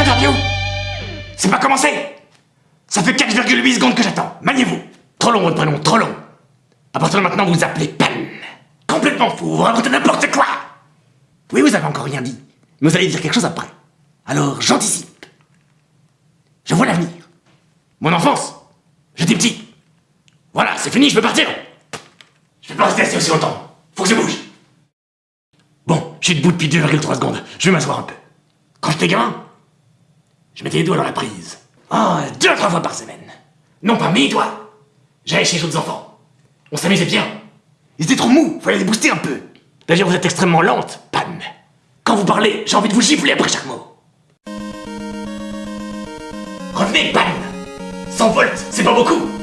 radio C'est pas commencé Ça fait 4,8 secondes que j'attends. Maniez-vous Trop long votre prénom, trop long. À partir de maintenant, vous vous appelez Pan. Complètement fou, vous racontez n'importe quoi Oui, vous avez encore rien dit. Mais vous allez dire quelque chose après. Alors, j'anticipe. Je vois l'avenir. Mon enfance. J'étais petit. Voilà, c'est fini, je peux partir. Je vais pas rester assis aussi longtemps. Faut que je bouge. Bon, je suis debout depuis 2,3 secondes. Je vais m'asseoir un peu. Quand j'étais gamin, je mettais les doigts dans la prise. Oh, deux trois fois par semaine. Non pas mes doigts. J'allais chez les autres enfants. On s'amusait bien. Ils étaient trop mous, fallait les booster un peu. D'ailleurs, vous êtes extrêmement lente, Pan. Quand vous parlez, j'ai envie de vous gifler après chaque mot. Revenez, Pan 100 volts, c'est pas beaucoup